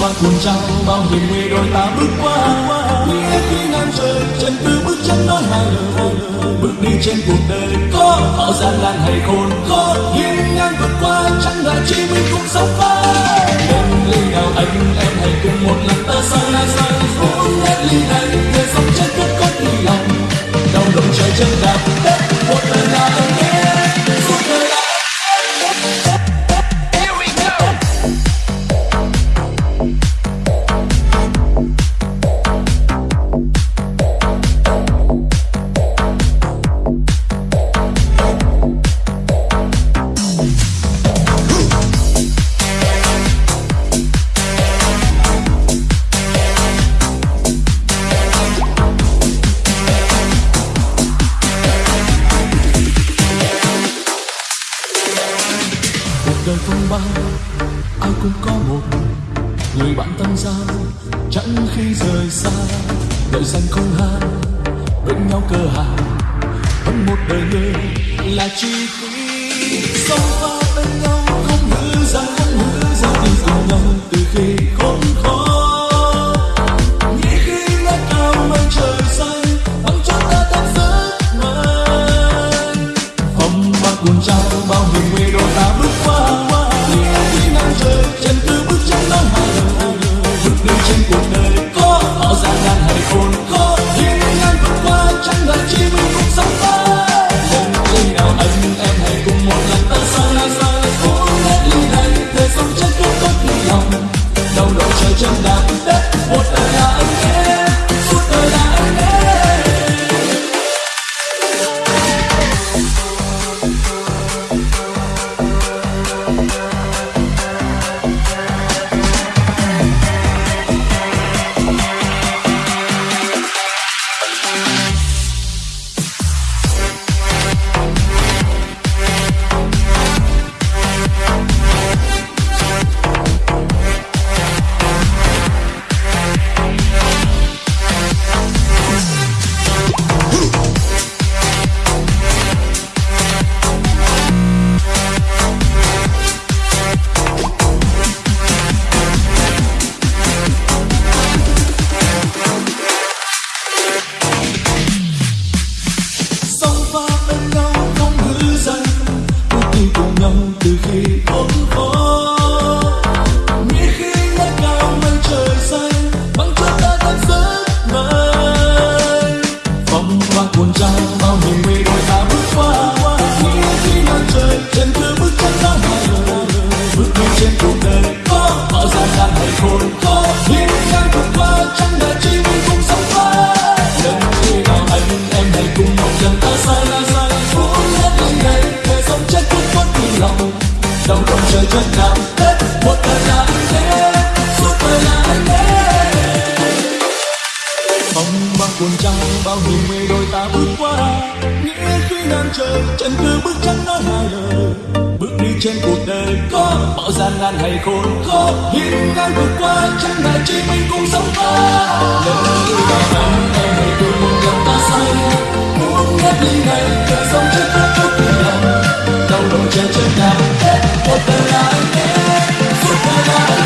mang cuồng trao bao hiểm nguy đôi ta bước qua nghĩa khi ngàn trời, chân cứ bước chân nói hai lời. Bước đi trên cuộc đời có họ gian nan hay khôn, có hiên ngang vượt qua. Đời phong ba, ai cũng có một người bạn tâm giao chẳng khi rời xa, đợi danh không hai bên nhau cơ hàng vẫn một đời người là chi phí sống qua bên nhau, không hứa ra, không hứa ra đi cùng nhau từ khi khốn khó. Nghĩ khi ngất cao mây trời xanh bằng cho ta thật giấc mơ phong ba cuồng trao bao hiểm nguy đôi ta giấc mơ phong hoa buồn trao bao niềm mê đôi ta bước qua nghĩ khi màn trời chân cứ bước chân ra ngoài, bước đi trên cuộc đời có bao gian nan hay khôn có bao hiểm nguy đôi ta bước qua. Nghĩa khi ngang trời chân cứ bước chân nói hai lời. Bước đi trên cuộc đời có bao gian nan hay khôn khó, hiên ngang vượt qua chẳng ngại chỉ mình cùng sống qua. Lần đi vào anh em hãy cùng một lần ta say muốn hết đi này để sống chết tốt tốt vì lòng đầu đội trời chân nào hết một đời là anh em. Suốt đời là anh